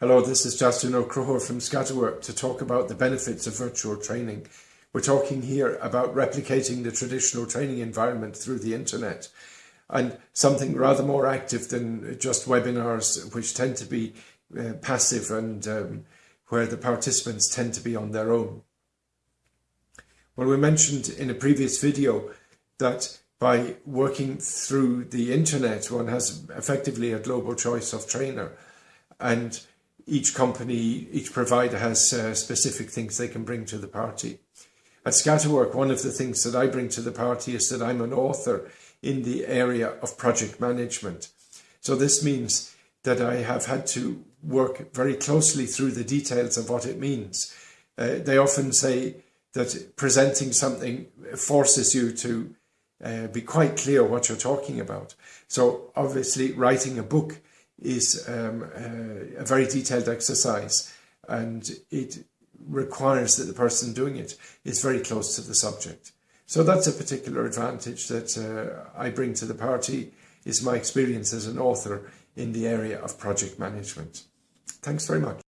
Hello, this is Justin O'Croher from Scatterwork to talk about the benefits of virtual training. We're talking here about replicating the traditional training environment through the internet and something rather more active than just webinars, which tend to be uh, passive and um, where the participants tend to be on their own. Well, we mentioned in a previous video that by working through the internet, one has effectively a global choice of trainer and each company, each provider has uh, specific things they can bring to the party. At Scatterwork, one of the things that I bring to the party is that I'm an author in the area of project management. So this means that I have had to work very closely through the details of what it means. Uh, they often say that presenting something forces you to uh, be quite clear what you're talking about. So obviously writing a book is um, uh, a very detailed exercise and it requires that the person doing it is very close to the subject. So that's a particular advantage that uh, I bring to the party is my experience as an author in the area of project management. Thanks very much.